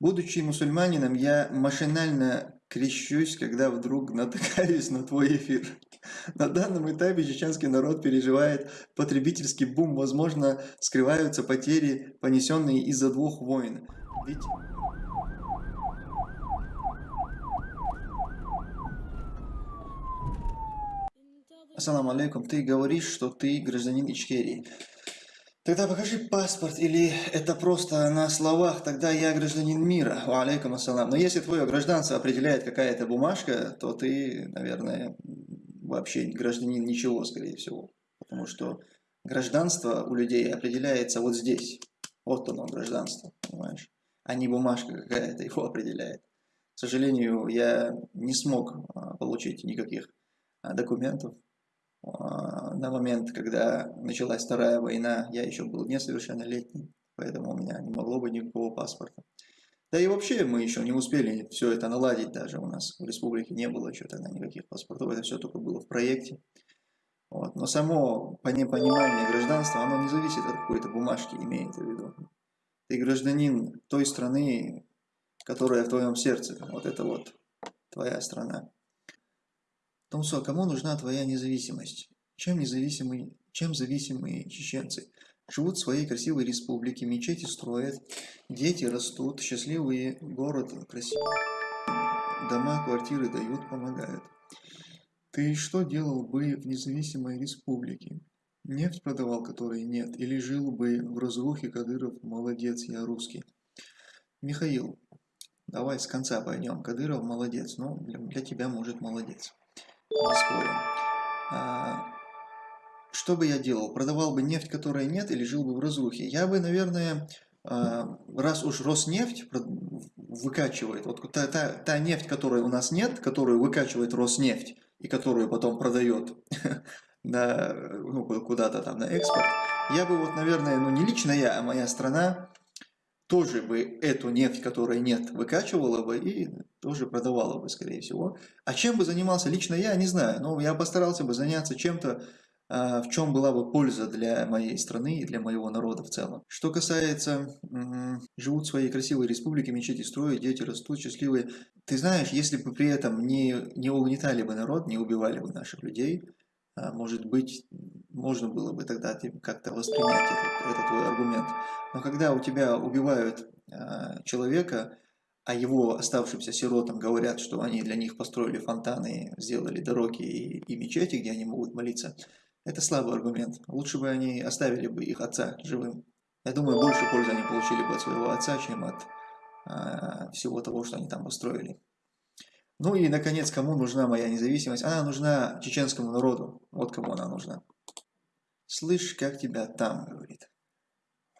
Будучи мусульманином, я машинально крещусь, когда вдруг натыкаюсь на твой эфир. На данном этапе чеченский народ переживает потребительский бум. Возможно, скрываются потери, понесенные из-за двух войн. Ведь... Ассаламу алейкум, ты говоришь, что ты гражданин Ичкерии. Тогда покажи паспорт, или это просто на словах, тогда я гражданин мира. Алейкум ассалам. Но если твое гражданство определяет какая-то бумажка, то ты, наверное, вообще гражданин ничего, скорее всего. Потому что гражданство у людей определяется вот здесь. Вот оно, гражданство, понимаешь? А не бумажка какая-то его определяет. К сожалению, я не смог а, получить никаких а, документов на момент, когда началась Вторая война, я еще был несовершеннолетний, поэтому у меня не могло быть никакого паспорта. Да и вообще мы еще не успели все это наладить даже. У нас в республике не было еще тогда никаких паспортов. Это все только было в проекте. Вот. Но само понимание гражданства, оно не зависит от какой-то бумажки, имеется в виду. Ты гражданин той страны, которая в твоем сердце. Вот это вот твоя страна. Томсо, кому нужна твоя независимость? Чем независимые, чем зависимые чеченцы? Живут в своей красивой республике, мечети строят, дети растут, счастливый город красивый. Дома, квартиры дают, помогают. Ты что делал бы в независимой республике? Нефть продавал, которой нет, или жил бы в разрухе Кадыров, молодец, я русский. Михаил, давай с конца пойдем. Кадыров молодец, для, для тебя может молодец не. А, что бы я делал? Продавал бы нефть, которой нет, или жил бы в разрухе? Я бы, наверное, а, раз уж Роснефть выкачивает, вот та, та, та нефть, которой у нас нет, которую выкачивает Роснефть, и которую потом продает ну, куда-то там на экспорт, я бы вот, наверное, ну не лично я, а моя страна, тоже бы эту нефть, которой нет, выкачивала бы и тоже продавала бы, скорее всего. А чем бы занимался лично я, не знаю. Но я постарался бы заняться чем-то, а, в чем была бы польза для моей страны и для моего народа в целом. Что касается, живут в своей красивой республике, мечети строят, дети растут счастливые. Ты знаешь, если бы при этом не, не угнетали бы народ, не убивали бы наших людей, может быть, можно было бы тогда как-то воспринять этот, этот твой аргумент. Но когда у тебя убивают э, человека, а его оставшимся сиротам говорят, что они для них построили фонтаны, сделали дороги и, и мечети, где они могут молиться, это слабый аргумент. Лучше бы они оставили бы их отца живым. Я думаю, больше пользы они получили бы от своего отца, чем от э, всего того, что они там построили. Ну и, наконец, кому нужна моя независимость? Она нужна чеченскому народу. Вот кому она нужна. Слышь, как тебя там, говорит.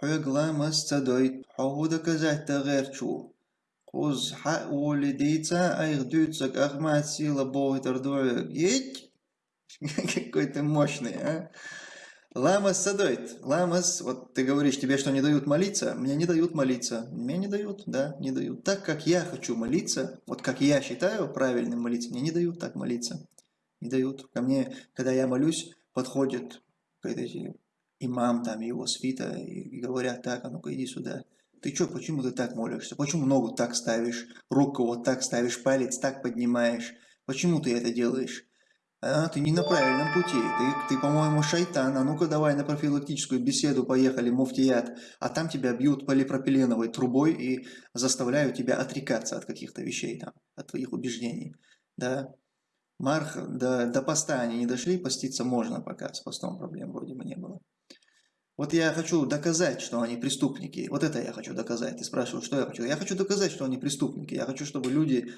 Хыгламас цадой, хау доказать тагерчу. Куз ха улидейца, айхдуцак ахмат сила бойтер Еть! Какой ты мощный, а? Ламас садойт. Ламас, вот ты говоришь, тебе что, не дают молиться? Мне не дают молиться. Мне не дают, да, не дают. Так, как я хочу молиться, вот как я считаю правильным молиться, мне не дают так молиться. Не дают. Ко мне, когда я молюсь, подходит эти имам, там, его свита, и, говорят, так, а ну-ка иди сюда. Ты что, почему ты так молишься? Почему ногу так ставишь, руку вот так ставишь, палец так поднимаешь? Почему ты это делаешь? А, ты не на правильном пути, ты, ты по-моему, шайтан, а ну-ка давай на профилактическую беседу поехали, муфтият, а там тебя бьют полипропиленовой трубой и заставляют тебя отрекаться от каких-то вещей, там, от твоих убеждений, да. Марх, до, до поста они не дошли, поститься можно пока, с постом проблем вроде бы не было. Вот я хочу доказать, что они преступники. Вот это я хочу доказать. Ты спрашиваешь, что я хочу? Я хочу доказать, что они преступники. Я хочу, чтобы люди,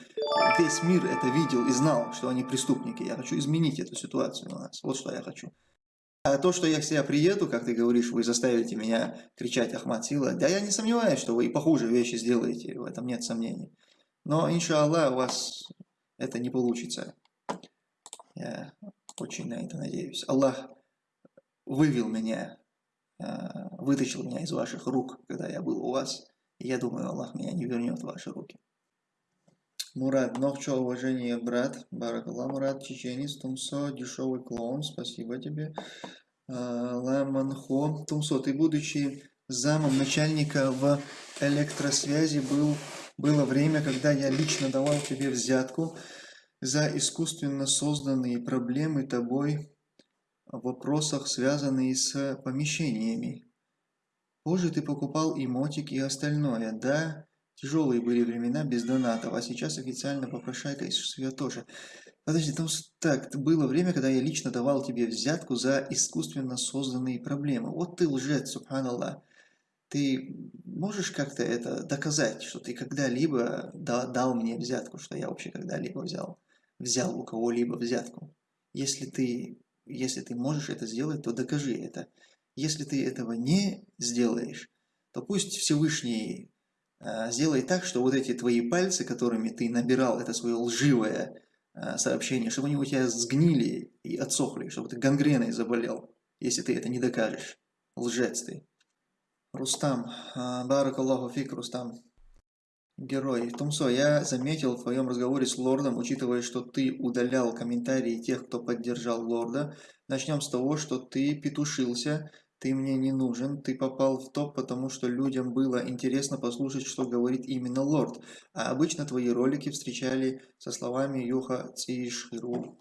весь мир это видел и знал, что они преступники. Я хочу изменить эту ситуацию у нас. Вот что я хочу. А то, что я к себе приеду, как ты говоришь, вы заставите меня кричать Ахмад Сила, да я не сомневаюсь, что вы и похуже вещи сделаете, в этом нет сомнений. Но, иншаллах, у вас это не получится. Я очень на это надеюсь. Аллах вывел меня Э, вытащил меня из ваших рук, когда я был у вас. Я думаю, Аллах меня не вернет в ваши руки. Мурат, Нохчо, уважение, брат. Баракалла, Мурат, чеченец, Тумсо, дешевый клоун, спасибо тебе. Э, Ламанхо, Тумсо, ты, будучи замом начальника в электросвязи, был Было время, когда я лично давал тебе взятку за искусственно созданные проблемы тобой вопросах, связанные с помещениями. Позже ты покупал и мотик, и остальное. Да, тяжелые были времена без донатов, а сейчас официально попрошайка из швея тоже. Подожди, там так, было время, когда я лично давал тебе взятку за искусственно созданные проблемы. Вот ты лжец, субханаллах. Ты можешь как-то это доказать, что ты когда-либо дал мне взятку, что я вообще когда-либо взял, взял у кого-либо взятку? Если ты, если ты можешь это сделать, то докажи это. Если ты этого не сделаешь, то пусть Всевышний э, сделает так, что вот эти твои пальцы, которыми ты набирал это свое лживое э, сообщение, чтобы они у тебя сгнили и отсохли, чтобы ты гангреной заболел, если ты это не докажешь. Лжец ты. Рустам, а, Барак Аллаху фик, Рустам. Герой. Тумсо, я заметил в твоем разговоре с лордом, учитывая, что ты удалял комментарии тех, кто поддержал лорда. Начнем с того, что ты петушился, ты мне не нужен, ты попал в топ, потому что людям было интересно послушать, что говорит именно лорд. А обычно твои ролики встречали со словами Юха Циширу.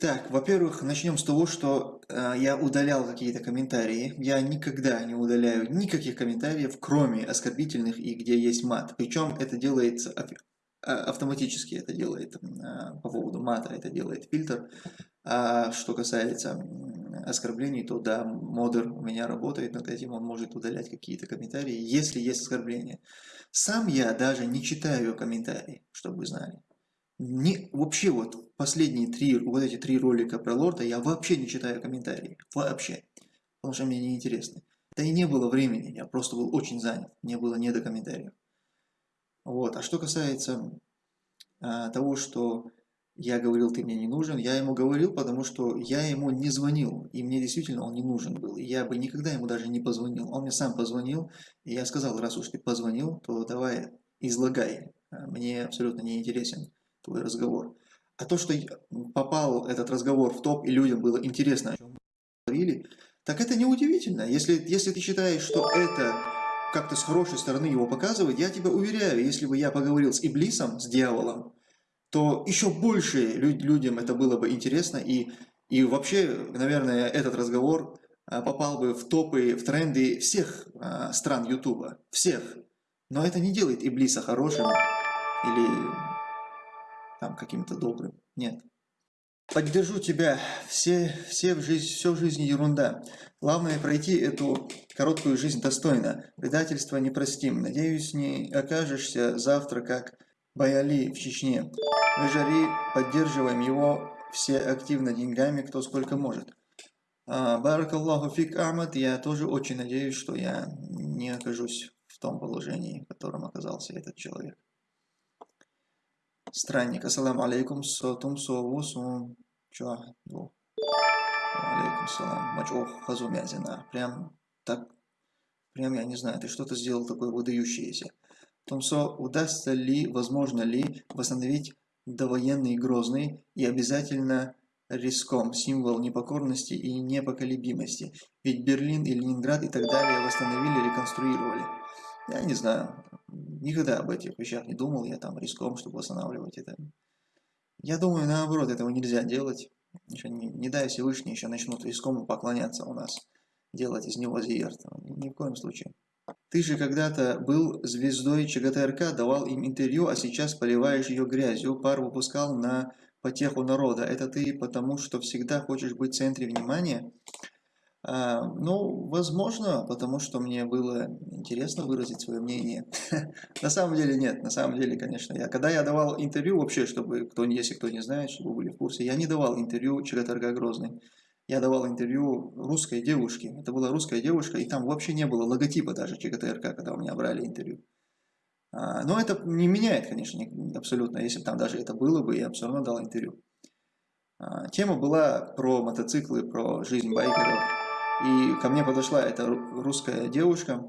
Так, во-первых, начнем с того, что э, я удалял какие-то комментарии. Я никогда не удаляю никаких комментариев, кроме оскорбительных и где есть мат. Причем это делается а, автоматически, это делает э, по поводу мата, это делает фильтр. А что касается оскорблений, то да, модер у меня работает над этим, он может удалять какие-то комментарии, если есть оскорбления. Сам я даже не читаю комментарии, чтобы вы знали. Не, вообще вот последние три, вот эти три ролика про лорда я вообще не читаю комментарии. Вообще. Потому что мне неинтересно. Да и не было времени, я просто был очень занят. Мне было не до комментариев. Вот. А что касается а, того, что я говорил, ты мне не нужен, я ему говорил, потому что я ему не звонил, и мне действительно он не нужен был. И я бы никогда ему даже не позвонил. Он мне сам позвонил, и я сказал, раз уж ты позвонил, то давай излагай. Мне абсолютно не интересен твой разговор. А то, что попал этот разговор в топ, и людям было интересно, о чем мы говорили, так это неудивительно. Если, если ты считаешь, что это как-то с хорошей стороны его показывает, я тебя уверяю, если бы я поговорил с Иблисом, с дьяволом, то еще больше люд, людям это было бы интересно, и, и вообще, наверное, этот разговор а, попал бы в топы, в тренды всех а, стран Ютуба, всех. Но это не делает Иблиса хорошим или там каким-то добрым. Нет. Поддержу тебя. Все, все в жизнь, все в жизни ерунда. Главное пройти эту короткую жизнь достойно. Предательство не простим. Надеюсь, не окажешься завтра как Баяли в Чечне. Мы жари, поддерживаем его все активно деньгами, кто сколько может. А, Барак Аллаху фик Ахмад, я тоже очень надеюсь, что я не окажусь в том положении, в котором оказался этот человек странник. Ассаламу алейкум, сотум, сову, сум, чахду. Алейкум салам. Мачох, хазумязина. Прям так, прям я не знаю, ты что-то сделал такое выдающееся. Тумсо, удастся ли, возможно ли восстановить довоенный Грозный и обязательно риском, символ непокорности и непоколебимости. Ведь Берлин и Ленинград и так далее восстановили, реконструировали. Я не знаю, никогда об этих вещах не думал, я там риском, чтобы восстанавливать это. Я думаю, наоборот, этого нельзя делать. Еще не, не дай Всевышний, еще начнут риском поклоняться у нас, делать из него зиерт. Ни, ни в коем случае. Ты же когда-то был звездой ЧГТРК, давал им интервью, а сейчас поливаешь ее грязью, пар выпускал на потеху народа. Это ты потому, что всегда хочешь быть в центре внимания? А, ну, возможно, потому что мне было интересно выразить свое мнение. на самом деле нет, на самом деле, конечно, я, когда я давал интервью вообще, чтобы, кто, если кто не знает, чтобы вы были в курсе, я не давал интервью Чагаторга Грозный. Я давал интервью русской девушке. Это была русская девушка, и там вообще не было логотипа даже ЧГТРК, когда у меня брали интервью. А, но это не меняет, конечно, абсолютно. Если бы там даже это было бы, я бы все равно дал интервью. А, тема была про мотоциклы, про жизнь байкеров. И ко мне подошла эта русская девушка,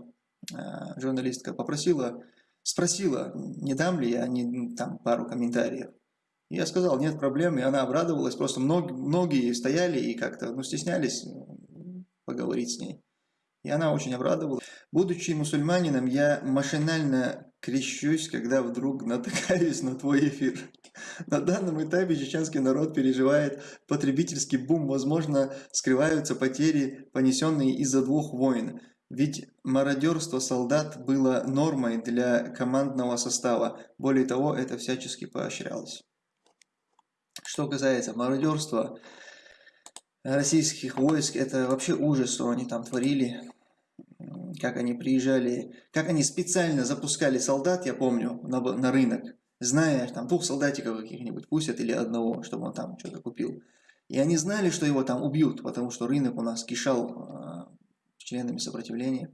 э, журналистка, попросила, спросила, не дам ли я не, там пару комментариев. Я сказал, нет проблем, и она обрадовалась, просто многие, многие стояли и как-то ну, стеснялись поговорить с ней. И она очень обрадовалась. Будучи мусульманином, я машинально крещусь, когда вдруг натыкаюсь на твой эфир. На данном этапе чеченский народ переживает потребительский бум. Возможно, скрываются потери, понесенные из-за двух войн. Ведь мародерство солдат было нормой для командного состава. Более того, это всячески поощрялось. Что касается мародерства российских войск, это вообще ужас, что они там творили как они приезжали, как они специально запускали солдат, я помню, на, на рынок, зная, там двух солдатиков каких-нибудь пустят или одного, чтобы он там что-то купил. И они знали, что его там убьют, потому что рынок у нас кишал э, членами сопротивления.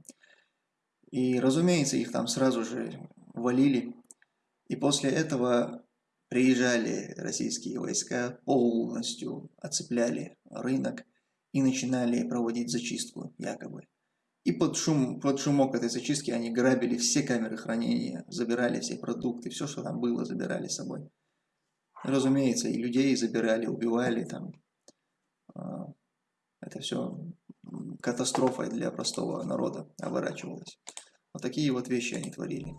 И, разумеется, их там сразу же валили. И после этого приезжали российские войска, полностью оцепляли рынок и начинали проводить зачистку якобы. И под, шум, под шумок этой зачистки они грабили все камеры хранения, забирали все продукты, все, что там было, забирали с собой. Разумеется, и людей забирали, убивали там. А, это все катастрофой для простого народа оборачивалось. Вот такие вот вещи они творили.